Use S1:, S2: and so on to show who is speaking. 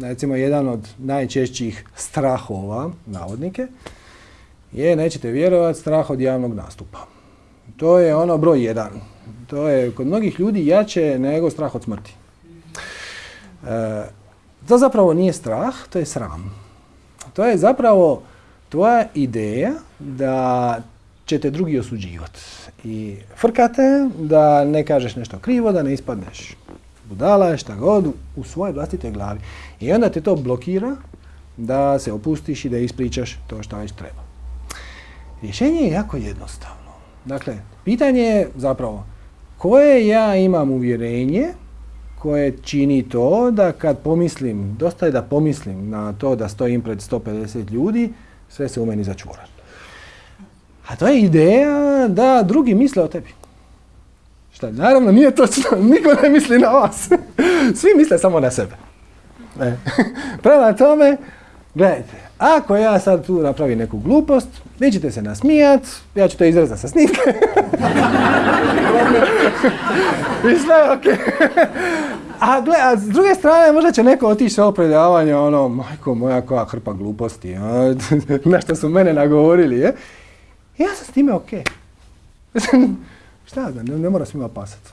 S1: recimo jedan od najčešćih strahova, navodnike, je, nećete vjerovati, strah od javnog nastupa. To je ono broj jedan. To je kod mnogih ljudi jače nego strah od smrti. E, to zapravo nije strah, to je sram. To je zapravo tvoja ideja da ćete drugi osuđivati. I frkate da ne kažeš nešto krivo, da ne ispadneš budala, šta god, u svojoj vlastitoj glavi. I onda te to blokira da se opustiš i da ispričaš to što već treba. Rješenje je jako jednostavno. Dakle, pitanje je zapravo koje ja imam uvjerenje koje čini to da kad pomislim, dosta je da pomislim na to da stojim pred 150 ljudi, sve se u meni začvora. A to je ideja da drugi misle o tebi. Šta, naravno nije točno, niko ne misli na vas. Svi misle samo na sebe. E. Prema tome, gledajte, ako ja sad tu napravim neku glupost, vi ćete se nasmijat, ja ću to izrezati sa snimke. I sve ok. A, gle, a s druge strane, možda će neko otići sa predavanje, ono, majko moja, koja hrpa gluposti, na što su mene nagovorili, je. Ja sam s time ok. Šta da, ne, ne mora svima pasati.